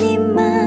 你们。